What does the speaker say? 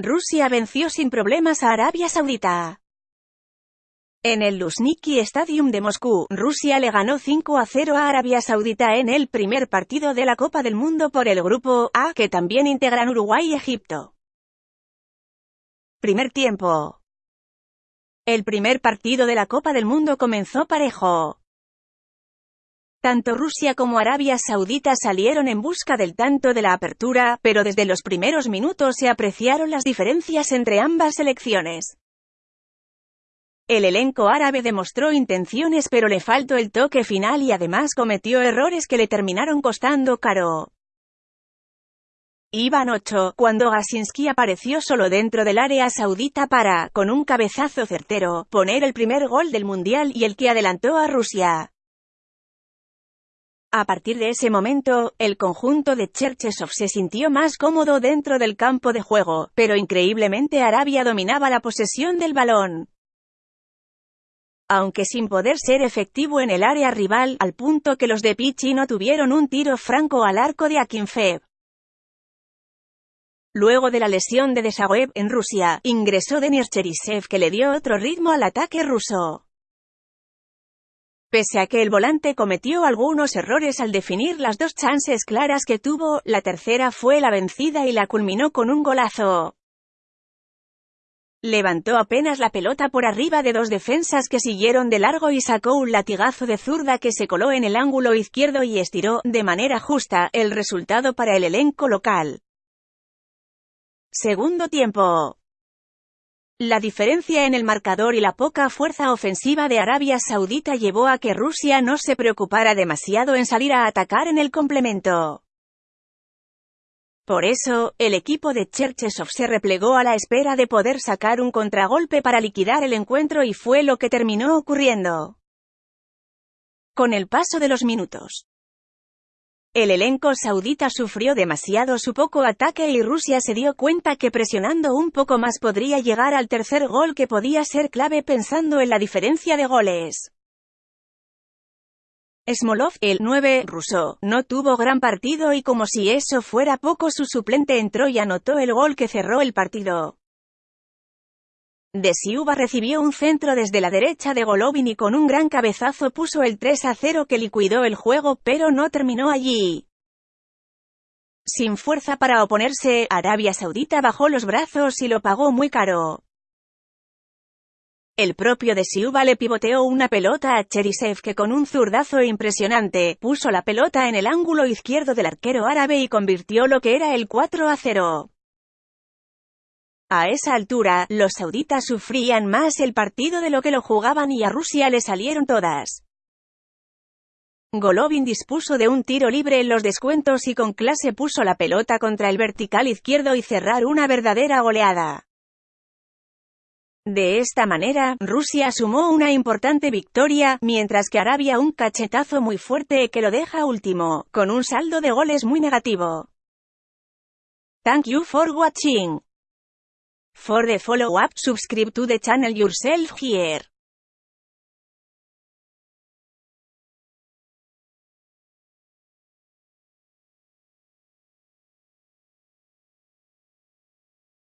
Rusia venció sin problemas a Arabia Saudita. En el Luzhniki Stadium de Moscú, Rusia le ganó 5 a 0 a Arabia Saudita en el primer partido de la Copa del Mundo por el Grupo A, que también integran Uruguay y Egipto. Primer tiempo. El primer partido de la Copa del Mundo comenzó parejo. Tanto Rusia como Arabia Saudita salieron en busca del tanto de la apertura, pero desde los primeros minutos se apreciaron las diferencias entre ambas selecciones. El elenco árabe demostró intenciones pero le faltó el toque final y además cometió errores que le terminaron costando caro. Iban 8, cuando Gasinski apareció solo dentro del área saudita para, con un cabezazo certero, poner el primer gol del Mundial y el que adelantó a Rusia. A partir de ese momento, el conjunto de Cherchesov se sintió más cómodo dentro del campo de juego, pero increíblemente Arabia dominaba la posesión del balón aunque sin poder ser efectivo en el área rival, al punto que los de Pichi no tuvieron un tiro franco al arco de Akinfev. Luego de la lesión de Desaguev en Rusia, ingresó Denis Cherisev que le dio otro ritmo al ataque ruso. Pese a que el volante cometió algunos errores al definir las dos chances claras que tuvo, la tercera fue la vencida y la culminó con un golazo. Levantó apenas la pelota por arriba de dos defensas que siguieron de largo y sacó un latigazo de zurda que se coló en el ángulo izquierdo y estiró, de manera justa, el resultado para el elenco local. Segundo tiempo. La diferencia en el marcador y la poca fuerza ofensiva de Arabia Saudita llevó a que Rusia no se preocupara demasiado en salir a atacar en el complemento. Por eso, el equipo de Cherchesov se replegó a la espera de poder sacar un contragolpe para liquidar el encuentro y fue lo que terminó ocurriendo. Con el paso de los minutos, el elenco saudita sufrió demasiado su poco ataque y Rusia se dio cuenta que presionando un poco más podría llegar al tercer gol que podía ser clave pensando en la diferencia de goles. Smolov, el 9, ruso, no tuvo gran partido y como si eso fuera poco su suplente entró y anotó el gol que cerró el partido. De Siuba recibió un centro desde la derecha de Golovin y con un gran cabezazo puso el 3 a 0 que liquidó el juego pero no terminó allí. Sin fuerza para oponerse, Arabia Saudita bajó los brazos y lo pagó muy caro. El propio de Siuba le pivoteó una pelota a Cherisev que con un zurdazo impresionante, puso la pelota en el ángulo izquierdo del arquero árabe y convirtió lo que era el 4 a 0. A esa altura, los sauditas sufrían más el partido de lo que lo jugaban y a Rusia le salieron todas. Golovin dispuso de un tiro libre en los descuentos y con clase puso la pelota contra el vertical izquierdo y cerrar una verdadera goleada. De esta manera, Rusia sumó una importante victoria, mientras que Arabia un cachetazo muy fuerte que lo deja último, con un saldo de goles muy negativo. Thank you for watching. For the follow-up, subscribe to the channel yourself here.